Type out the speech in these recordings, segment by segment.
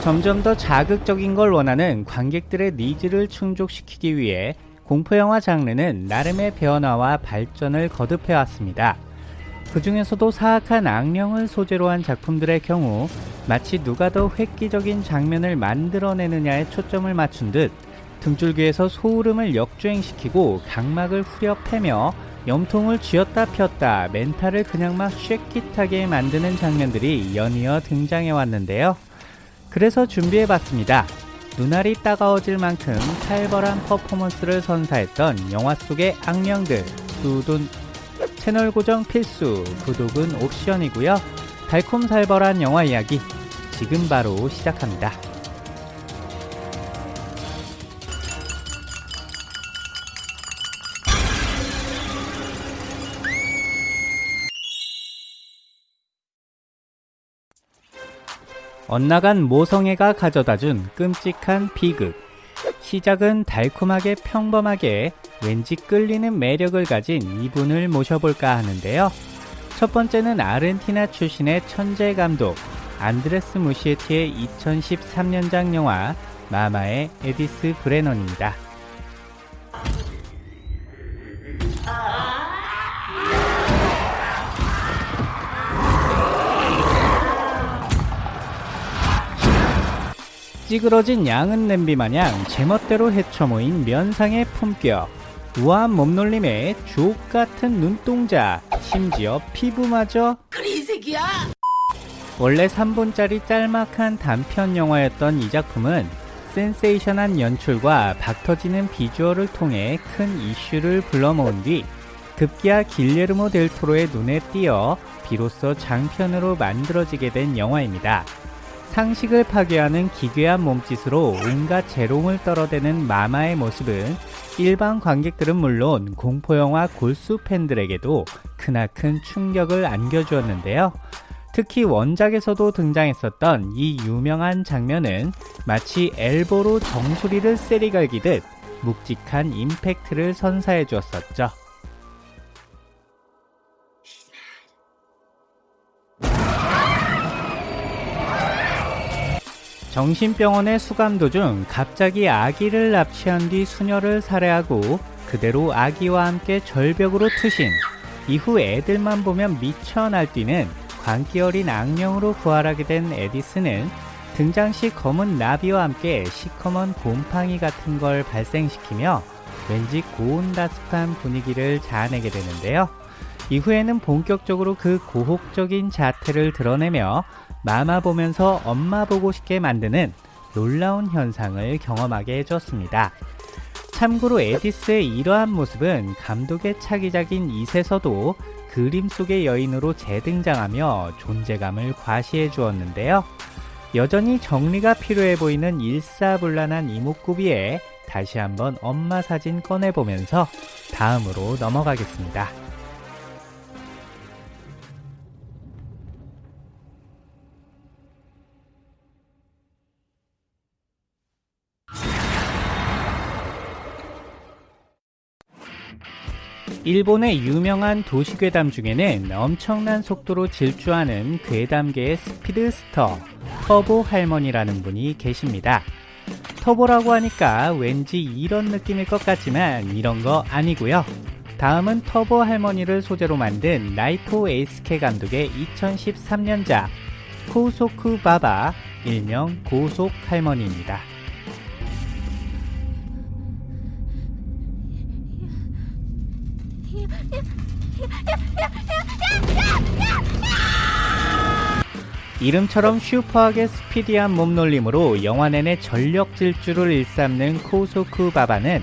점점 더 자극적인 걸 원하는 관객들의 needs를 충족시키기 위해 공포영화 장르는 나름의 변화와 발전을 거듭해왔습니다. 그 중에서도 사악한 악령을 소재로 한 작품들의 경우 마치 누가 더 획기적인 장면을 만들어내느냐에 초점을 맞춘 듯 등줄기에서 소름을 역주행시키고 각막을 후려 패며 염통을 쥐었다 폈다 멘탈을 그냥 막 shake it하게 만드는 장면들이 연이어 등장해 왔는데요. 그래서 준비해 봤습니다. 눈알이 따가워질 만큼 살벌한 퍼포먼스를 선사했던 영화 속의 악령들 두둔 채널 고정 필수 구독은 옵션이고요. 달콤살벌한 영화 이야기 지금 바로 시작합니다. 엇나간 모성애가 가져다준 끔찍한 비극. 시작은 달콤하게 평범하게 왠지 끌리는 매력을 가진 이분을 모셔볼까 하는데요. 첫 번째는 아르헨티나 출신의 천재 감독 안드레스 무시에티의 2013년작 영화 마마의 에디스 브레넌입니다. 찌그러진 양은 냄비 마냥 제멋대로 헤쳐모인 면상의 품격. 우아한 몸놀림에 주옥 같은 눈동자 심지어 피부마저. 그래 이 새끼야! 원래 3분짜리 짤막한 단편 영화였던 이 작품은 센세이션한 연출과 박터지는 비주얼을 통해 큰 이슈를 불러모은 뒤 급기야 길레르모 델 토로의 눈에 띄어 비로소 장편으로 만들어지게 된 영화입니다. 상식을 파괴하는 기괴한 몸짓으로 온갖 재롱을 떨어대는 마마의 모습은 일반 관객들은 물론 공포영화 골수 팬들에게도 크나큰 충격을 안겨주었는데요. 특히 원작에서도 등장했었던 이 유명한 장면은 마치 엘보로 정수리를 세리갈기듯 묵직한 임팩트를 선사해 주었었죠. 정신병원에 수감 도중 갑자기 아기를 납치한 뒤 수녀를 살해하고 그대로 아기와 함께 절벽으로 투신 이후 애들만 보면 미쳐 날뛰는 광기 어린 악령으로 부활하게 된 에디스는 등장 시 검은 나비와 함께 시커먼 곰팡이 같은 걸 발생시키며 왠지 고온다습한 분위기를 자아내게 되는데요. 이후에는 본격적으로 그 고혹적인 자태를 드러내며 마마 보면서 엄마 보고 싶게 만드는 놀라운 현상을 경험하게 해줬습니다. 참고로 에디스의 이러한 모습은 감독의 차기작인 이세서도 그림 속의 여인으로 재등장하며 존재감을 과시해 주었는데요. 여전히 정리가 필요해 보이는 일사불란한 이목구비에 다시 한번 엄마 사진 꺼내보면서 다음으로 넘어가겠습니다. 일본의 유명한 도시괴담 중에는 엄청난 속도로 질주하는 괴담계의 스피드스터 터보 할머니라는 분이 계십니다. 터보라고 하니까 왠지 이런 느낌일 것 같지만 이런 거 아니고요. 다음은 터보 할머니를 소재로 만든 나이토 에이스케 감독의 2013년작 코소쿠 바바 일명 고속 할머니입니다. 이름처럼 슈퍼하게 스피디한 몸놀림으로 영화 내내 전력 질주를 일삼는 코소쿠 바바는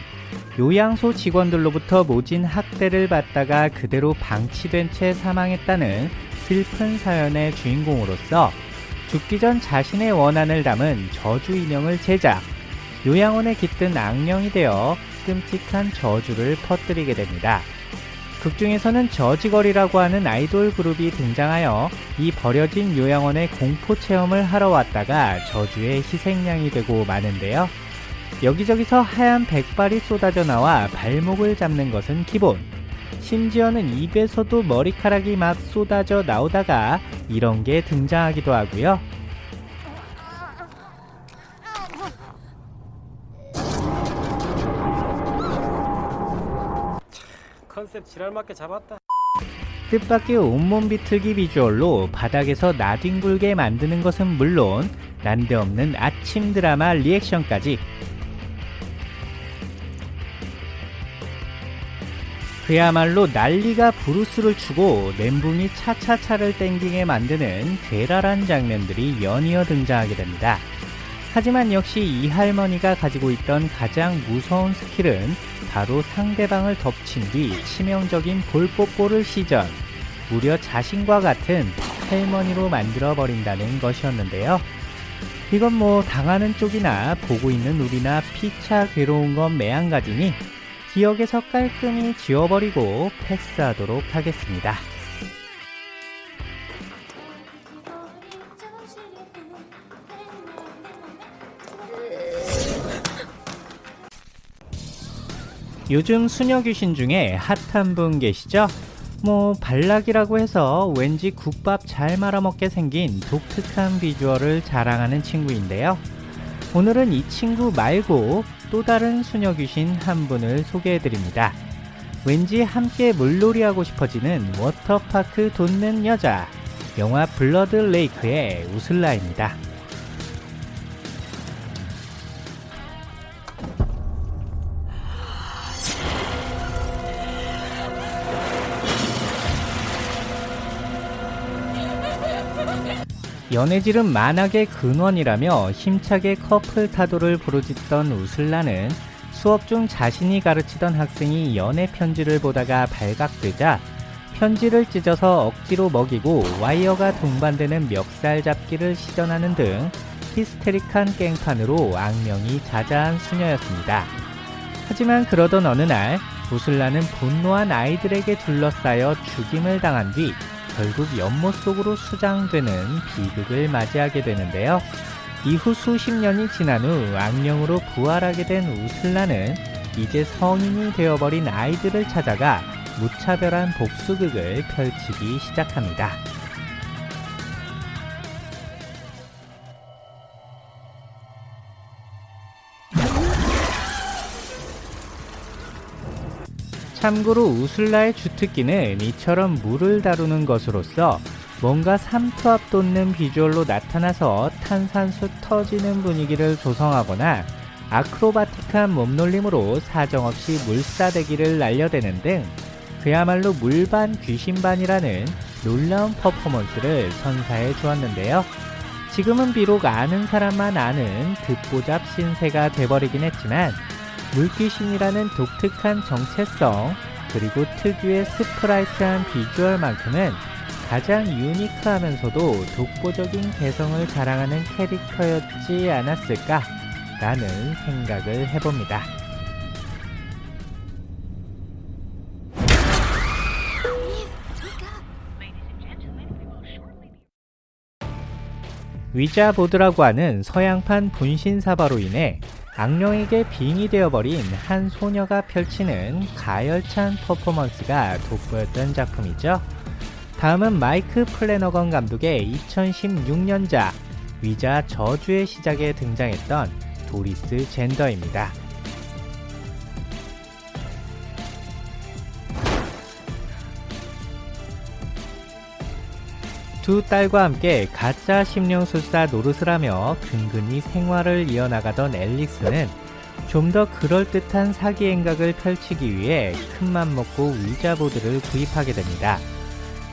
요양소 직원들로부터 모진 학대를 받다가 그대로 방치된 채 사망했다는 슬픈 사연의 주인공으로서 죽기 전 자신의 원한을 담은 저주 인형을 제작, 요양원에 깃든 악령이 되어 끔찍한 저주를 퍼뜨리게 됩니다. 극 중에서는 저지거리라고 하는 아이돌 그룹이 등장하여 이 버려진 요양원의 공포 체험을 하러 왔다가 저주의 희생양이 되고 마는데요. 여기저기서 하얀 백발이 쏟아져 나와 발목을 잡는 것은 기본. 심지어는 입에서도 머리카락이 막 쏟아져 나오다가 이런 게 등장하기도 하고요. 컨셉 지랄맞게 잡았다. 뜻밖의 온몸 비틀기 비주얼로 바닥에서 나뒹굴게 만드는 것은 물론 난데없는 아침 드라마 리액션까지 그야말로 난리가 부르스를 추고 멘붕이 차차차를 땡기게 만드는 괴랄한 장면들이 연이어 등장하게 됩니다. 하지만 역시 이 할머니가 가지고 있던 가장 무서운 스킬은 바로 상대방을 덮친 뒤 치명적인 볼뽀뽀를 시전 무려 자신과 같은 할머니로 만들어 버린다는 것이었는데요. 이건 뭐 당하는 쪽이나 보고 있는 우리나 피차 괴로운 건 매한가지니 기억에서 깔끔히 지워버리고 패스하도록 하겠습니다. 요즘 수녀 귀신 중에 핫한 분 계시죠? 뭐 발락이라고 해서 왠지 국밥 잘 말아먹게 생긴 독특한 비주얼을 자랑하는 친구인데요. 오늘은 이 친구 말고 또 다른 수녀 귀신 한 분을 소개해드립니다. 왠지 함께 물놀이하고 싶어지는 워터파크 돋는 여자 영화 블러드 레이크의 우슬라입니다. 연애질은 만악의 근원이라며 힘차게 커플 타도를 부르짖던 우슬라는 수업 중 자신이 가르치던 학생이 연애 편지를 보다가 발각되자 편지를 찢어서 억지로 먹이고 와이어가 동반되는 멱살 잡기를 시전하는 등 히스테릭한 깽판으로 악명이 자자한 수녀였습니다. 하지만 그러던 어느 날 우슬라는 분노한 아이들에게 둘러싸여 죽임을 당한 뒤 결국 연못 속으로 수장되는 비극을 맞이하게 되는데요. 이후 수십 년이 지난 후 악령으로 부활하게 된 우슬라는 이제 성인이 되어버린 아이들을 찾아가 무차별한 복수극을 펼치기 시작합니다. 참고로 우슬라의 주특기는 이처럼 물을 다루는 것으로서 뭔가 삼투압 돋는 비주얼로 나타나서 탄산수 터지는 분위기를 조성하거나 아크로바틱한 몸놀림으로 사정없이 물사대기를 날려대는 등 그야말로 물반 귀신반이라는 놀라운 퍼포먼스를 선사해 주었는데요. 지금은 비록 아는 사람만 아는 듣보잡 신세가 돼버리긴 했지만 물귀신이라는 독특한 정체성 그리고 특유의 스프라이트한 비주얼만큼은 가장 유니크하면서도 독보적인 개성을 자랑하는 캐릭터였지 않았을까 라는 생각을 해봅니다. 위자보드라고 하는 서양판 분신사바로 인해 악령에게 빙이 되어버린 한 소녀가 펼치는 가열찬 퍼포먼스가 돋보였던 작품이죠. 다음은 마이크 플래너건 감독의 2016년작 위자 저주의 시작에 등장했던 도리스 젠더입니다. 두 딸과 함께 가짜 심령술사 노릇을 하며 근근히 생활을 이어나가던 앨리스는 좀 더 그럴듯한 사기 행각을 펼치기 위해 큰맘 먹고 위자보드를 구입하게 됩니다.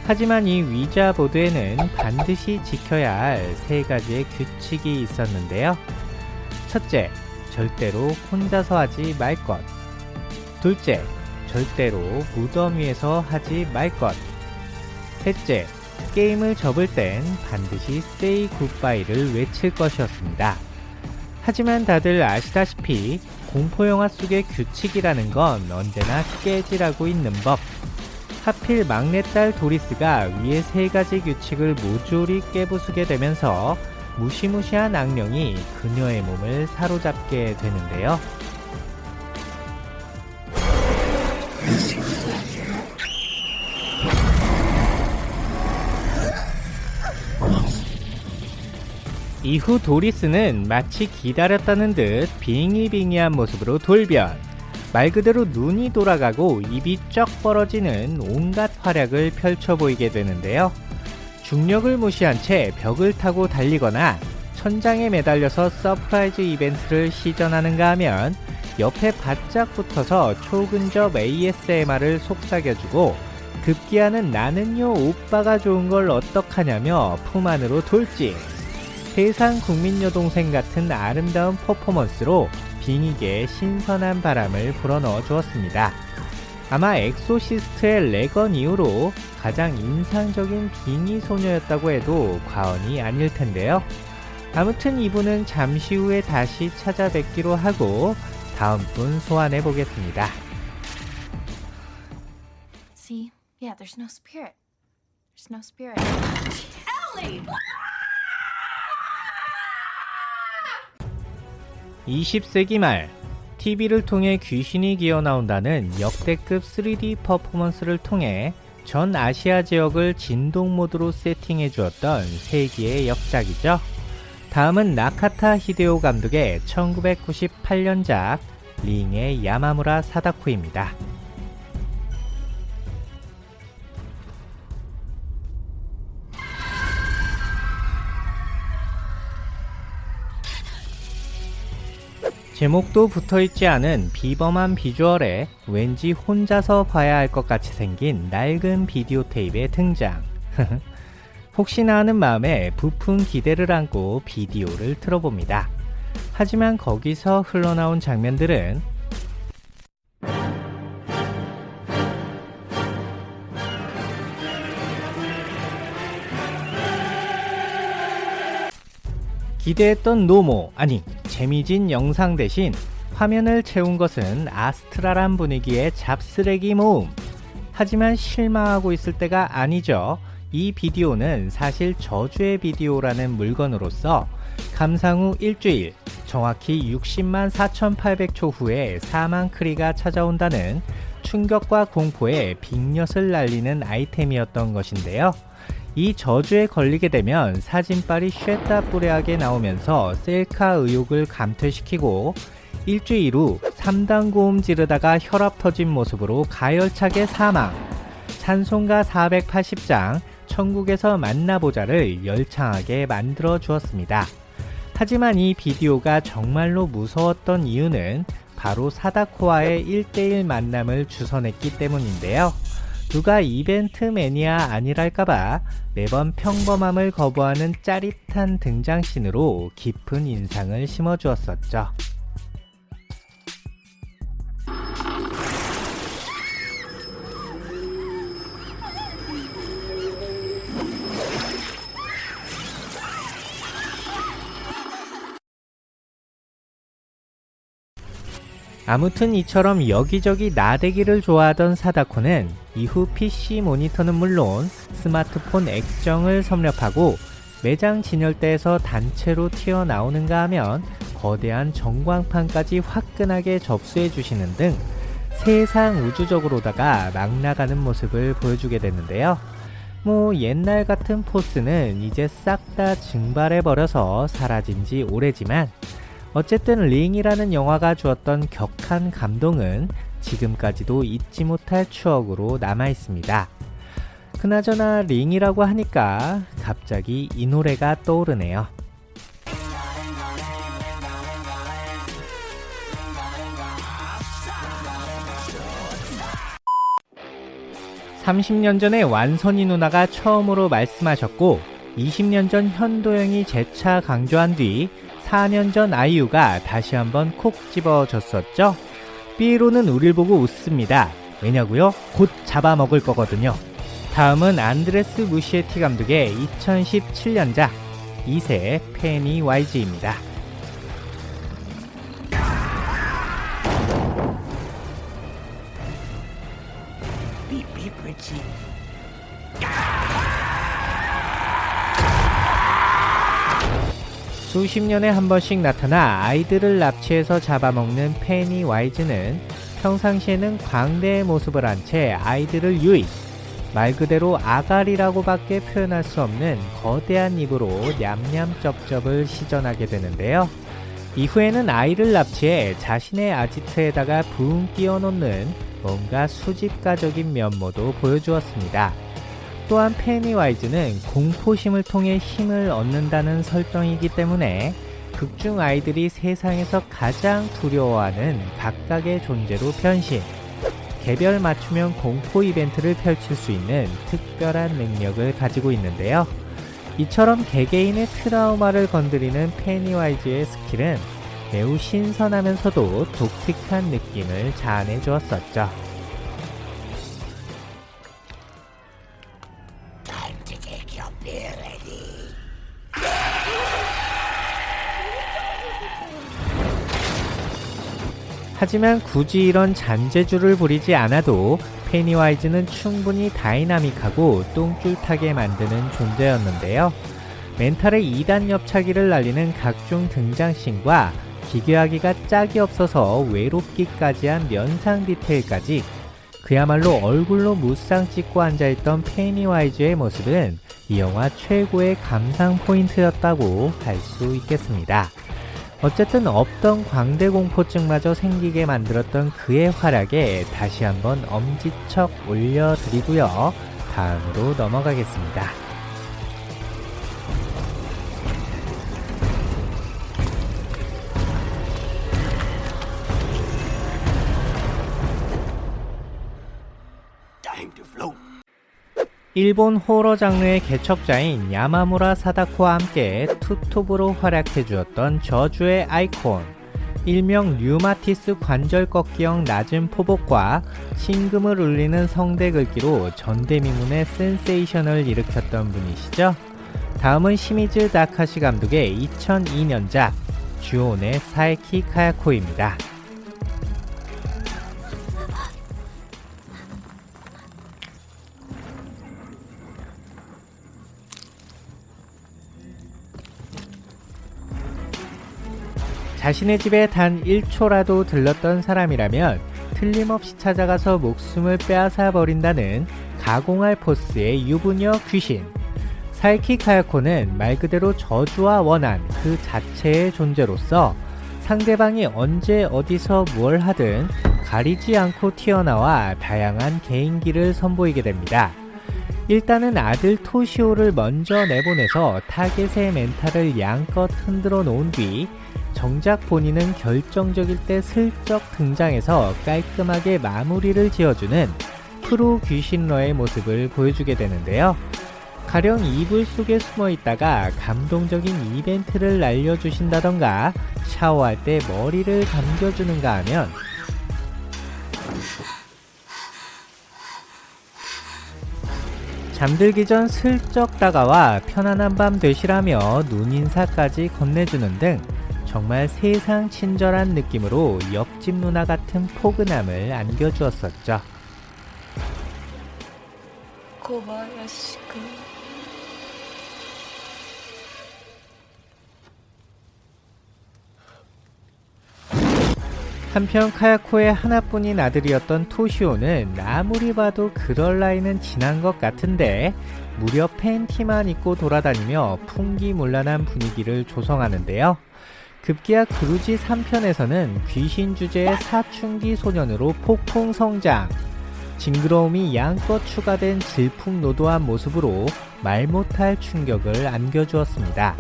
하지만 이 위자보드에는 반드시 지켜야 할 세 가지의 규칙이 있었는데요. 첫째, 절대로 혼자서 하지 말 것. 둘째, 절대로 무덤 위에서 하지 말 것. 셋째, 게임을 접을 땐 반드시 say goodbye를 외칠 것이었습니다. 하지만 다들 아시다시피 공포영화 속의 규칙이라는 건 언제나 깨지라고 있는 법. 하필 막내딸 도리스가 위의 세 가지 규칙을 모조리 깨부수게 되면서 무시무시한 악령이 그녀의 몸을 사로잡게 되는데요. 이후 도리스는 마치 기다렸다는 듯 빙의빙의한 모습으로 돌변. 말 그대로 눈이 돌아가고 입이 쩍 벌어지는 온갖 활약을 펼쳐 보이게 되는데요. 중력을 무시한 채 벽을 타고 달리거나 천장에 매달려서 surprise 이벤트를 시전하는가 하면 옆에 바짝 붙어서 초근접 ASMR을 속삭여주고 급기야는 나는요 오빠가 좋은 걸 어떡하냐며 품 안으로 돌진 세상 국민 여동생 같은 아름다운 퍼포먼스로 빙의계에 신선한 바람을 불어넣어 주었습니다. 아마 엑소시스트의 레건 이후로 가장 인상적인 빙의 소녀였다고 해도 과언이 아닐 텐데요. 아무튼 이분은 잠시 후에 다시 찾아뵙기로 하고 다음 분 소환해 보겠습니다. See? Yeah, there's no spirit. There's no spirit. Ellie! 20세기 말 TV를 통해 귀신이 기어 나온다는 역대급 3D 퍼포먼스를 통해 전 아시아 지역을 진동 모드로 세팅해 주었던 세기의 역작이죠. 다음은 나카타 히데오 감독의 1998년작 링의 야마무라 사다코입니다. 제목도 붙어있지 않은 비범한 비주얼에 왠지 혼자서 봐야 할 것 같이 생긴 낡은 비디오 테이프의 등장. 혹시나 하는 마음에 부푼 기대를 안고 비디오를 틀어봅니다. 하지만 거기서 흘러나온 장면들은 기대했던 노모, 아니, 재미진 영상 대신 화면을 채운 것은 아스트랄한 분위기의 잡쓰레기 모음. 하지만 실망하고 있을 때가 아니죠. 이 비디오는 사실 저주의 비디오라는 물건으로서 감상 후 일주일, 정확히 60만 4,800초 후에 사망 크리가 찾아온다는 충격과 공포에 빅엿을 날리는 아이템이었던 것인데요. 이 저주에 걸리게 되면 사진빨이 쉐다 뿌레하게 나오면서 셀카 의욕을 감퇴시키고 일주일 후 3단 고음 지르다가 혈압 터진 모습으로 가열차게 사망 찬송가 480장 천국에서 만나보자를 열창하게 만들어 주었습니다. 하지만 이 비디오가 정말로 무서웠던 이유는 바로 사다코와의 1대1 만남을 주선했기 때문인데요. 누가 이벤트 매니아 아니랄까봐 매번 평범함을 거부하는 짜릿한 등장신으로 깊은 인상을 심어주었었죠. 아무튼 이처럼 여기저기 나대기를 좋아하던 사다코는 이후 PC 모니터는 물론 스마트폰 액정을 섭렵하고 매장 진열대에서 단체로 튀어나오는가 하면 거대한 전광판까지 화끈하게 접수해 주시는 등 세상 우주적으로다가 막 나가는 모습을 보여주게 되는데요. 뭐 옛날 같은 포스는 이제 싹 다 증발해 버려서 사라진 지 오래지만 어쨌든 링이라는 영화가 주었던 격한 감동은 지금까지도 잊지 못할 추억으로 남아 있습니다. 그나저나 링이라고 하니까 갑자기 이 노래가 떠오르네요. (30년) 전에 완선이 누나가 처음으로 말씀하셨고 (20년) 전 현도영이 재차 강조한 뒤 4년 전 아이유가 다시 한번 콕 집어줬었죠. 삐로는 우릴 보고 웃습니다. 왜냐고요? 곧 잡아먹을 거거든요. 다음은 안드레스 무시에티 감독의 2017년작 2세 페니 YG입니다. 수십 년에 한 번씩 나타나 아이들을 납치해서 잡아먹는 페니 와이즈는 평상시에는 광대의 모습을 한 채 아이들을 유인, 말 그대로 아가리라고 밖에 표현할 수 없는 거대한 입으로 냠냠쩝쩝을 시전하게 되는데요. 이후에는 아이를 납치해 자신의 아지트에다가 붕 끼워놓는 뭔가 수집가적인 면모도 보여주었습니다. 또한 페니와이즈는 공포심을 통해 힘을 얻는다는 설정이기 때문에 극중 아이들이 세상에서 가장 두려워하는 각각의 존재로 변신, 개별 맞춤형 공포 이벤트를 펼칠 수 있는 특별한 능력을 가지고 있는데요. 이처럼 개개인의 트라우마를 건드리는 페니와이즈의 스킬은 매우 신선하면서도 독특한 느낌을 자아내 주었었죠. 하지만 굳이 이런 잔재주를 부리지 않아도 페니와이즈는 충분히 다이나믹하고 똥줄타게 만드는 존재였는데요. 멘탈에 2단 옆차기를 날리는 각종 등장씬과 기괴하기가 짝이 없어서 해롭기까지 한 면상 디테일까지 그야말로 얼굴로 무쌍 찍고 앉아있던 페니와이즈의 모습은 이 영화 최고의 감상 포인트였다고 할 수 있겠습니다. 어쨌든 없던 광대 공포증마저 생기게 만들었던 그의 활약에 다시 한번 엄지척 올려드리고요. 다음으로 넘어가겠습니다. 일본 호러 장르의 개척자인 야마무라 사다코와 함께 투톱으로 활약해 주었던 저주의 아이콘 일명 류마티스 관절 꺾기형 낮은 포복과 신금을 울리는 성대 긁기로 전대미문의 센세이션을 일으켰던 분이시죠. 다음은 시미즈 다카시 감독의 2002년작 주온의 사에키 카야코입니다. 자신의 집에 단 1초라도 들렀던 사람이라면 틀림없이 찾아가서 목숨을 빼앗아 버린다는 가공할 포스의 유부녀 귀신. 사에키 카야코는 말 그대로 저주와 원한 그 자체의 존재로서 상대방이 언제 어디서 뭘 하든 가리지 않고 튀어나와 다양한 개인기를 선보이게 됩니다. 일단은 아들 토시오를 먼저 내보내서 타겟의 멘탈을 양껏 흔들어 놓은 뒤 정작 본인은 결정적일 때 슬쩍 등장해서 깔끔하게 마무리를 지어주는 프로 귀신러의 모습을 보여주게 되는데요. 가령 이불 속에 숨어 있다가 감동적인 이벤트를 날려주신다던가 샤워할 때 머리를 감겨주는가 하면 잠들기 전 슬쩍 다가와 편안한 밤 되시라며 눈인사까지 건네주는 등 정말 세상 친절한 느낌으로 옆집 누나 같은 포근함을 안겨주었었죠. 고바야시군. 한편 카야코의 하나뿐인 아들이었던 토시오는 아무리 봐도 그럴 나이는 지난 것 같은데 무려 팬티만 입고 돌아다니며 풍기문란한 분위기를 조성하는데요. 급기야 그루지 3편에서는 귀신 주제의 사춘기 소년으로 폭풍 성장, 징그러움이 양껏 추가된 질풍노도한 모습으로 말 못할 충격을 안겨주었습니다.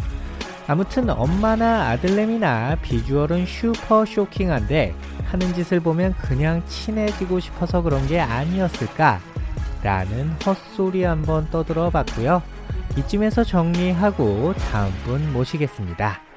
아무튼 엄마나 아들내미나 비주얼은 슈퍼 쇼킹한데 하는 짓을 보면 그냥 친해지고 싶어서 그런 게 아니었을까? 라는 헛소리 한번 떠들어 봤고요. 이쯤에서 정리하고 다음 분 모시겠습니다.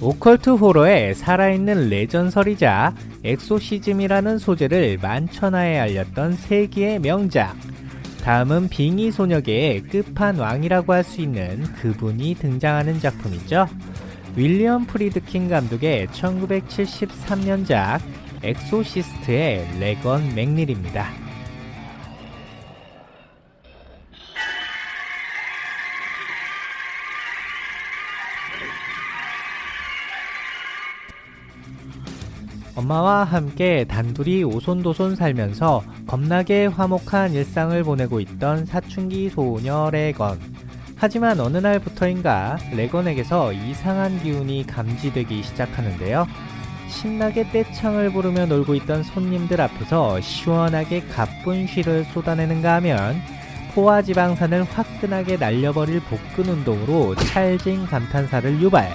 오컬트 호러의 살아있는 레전설이자 엑소시즘이라는 소재를 만천하에 알렸던 세기의 명작. 다음은 빙의 소녀계의 끝판왕이라고 할 수 있는 그분이 등장하는 작품이죠. 윌리엄 프리드킨 감독의 1973년작 엑소시스트의 레건 맥닐입니다. 엄마와 함께 단둘이 오손도손 살면서 겁나게 화목한 일상을 보내고 있던 사춘기 소녀 레건. 하지만 어느 날부터인가 레건에게서 이상한 기운이 감지되기 시작하는데요. 신나게 떼창을 부르며 놀고 있던 손님들 앞에서 시원하게 가쁜 쉬를 쏟아내는가 하면 포화 지방산을 화끈하게 날려버릴 복근 운동으로 찰진 감탄사를 유발.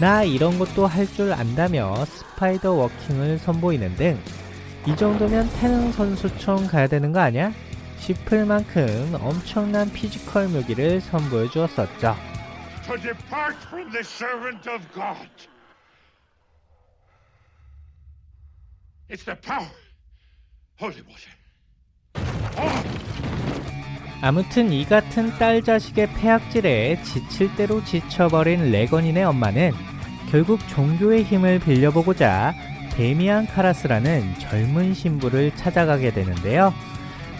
나 이런 것도 할 줄 안다며 스파이더 워킹을 선보이는 등 이 정도면 태능 선수촌 가야 되는 거 아니야? 싶을 만큼 엄청난 피지컬 묘기를 선보여 주었었죠. It's the power. Holy water. 아무튼 이 같은 딸 자식의 패악질에 지칠 대로 지쳐버린 레건이네 엄마는 결국 종교의 힘을 빌려보고자 데미안 카라스라는 젊은 신부를 찾아가게 되는데요.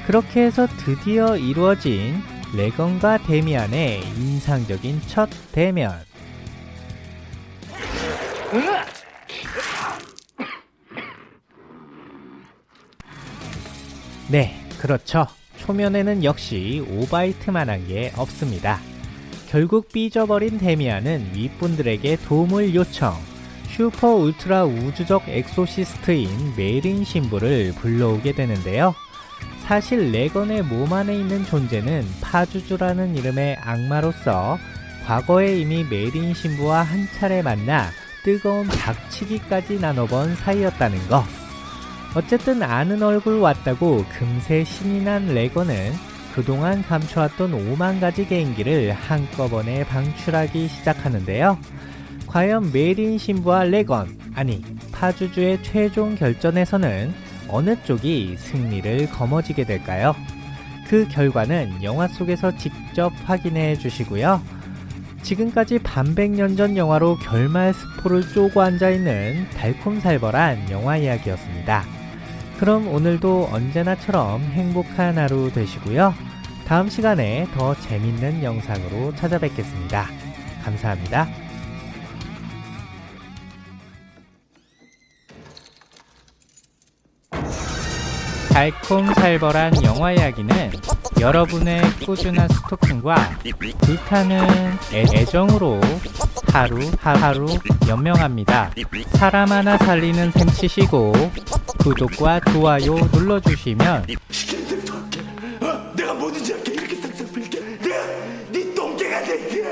그렇게 해서 드디어 이루어진 레건과 데미안의 인상적인 첫 대면. 네, 그렇죠. 초면에는 역시 오바이트만한 게 없습니다. 결국 삐져버린 데미안은 윗분들에게 도움을 요청. 슈퍼 울트라 우주적 exorcist인 메린 신부를 불러오게 되는데요. 사실 레건의 몸 안에 있는 존재는 파주주라는 이름의 악마로서 과거에 이미 메린 신부와 한 차례 만나 뜨거운 박치기까지 나눠본 사이였다는 거. 어쨌든 아는 얼굴 왔다고 금세 신이 난 레건은 그동안 감춰왔던 5만 가지 개인기를 한꺼번에 방출하기 시작하는데요. 과연 메린 신부와 레건, 아니 파주주의 최종 결전에서는 어느 쪽이 승리를 거머쥐게 될까요? 그 결과는 영화 속에서 직접 확인해 주시고요. 지금까지 반백년 전 영화로 결말 스포를 쪼고 앉아있는 달콤살벌한 영화 이야기였습니다. 그럼 오늘도 언제나처럼 행복한 하루 되시고요. 다음 시간에 더 재밌는 영상으로 찾아뵙겠습니다. 감사합니다. 달콤살벌한 영화 이야기는 여러분의 꾸준한 스토킹과 불타는 애- 애정으로 하루 하루 연명합니다. 사람 하나 살리는 셈 치시고 구독과 좋아요 눌러주시면 내가 뭐든지 할게. 이렇게 싹싹 빌게. 내가 네 똥개가 될게